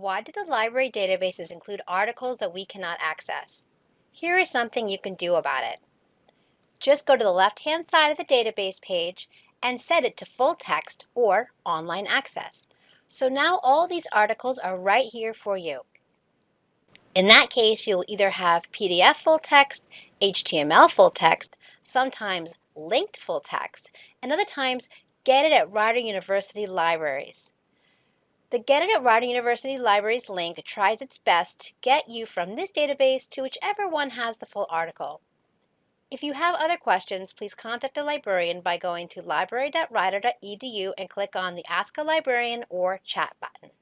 Why do the library databases include articles that we cannot access? Here is something you can do about it. Just go to the left-hand side of the database page and set it to full text or online access. So now all these articles are right here for you. In that case, you'll either have PDF full text, HTML full text, sometimes linked full text, and other times get it at Rider University libraries. The Get It at Rider University Libraries link tries its best to get you from this database to whichever one has the full article. If you have other questions, please contact a librarian by going to library.rider.edu and click on the Ask a Librarian or Chat button.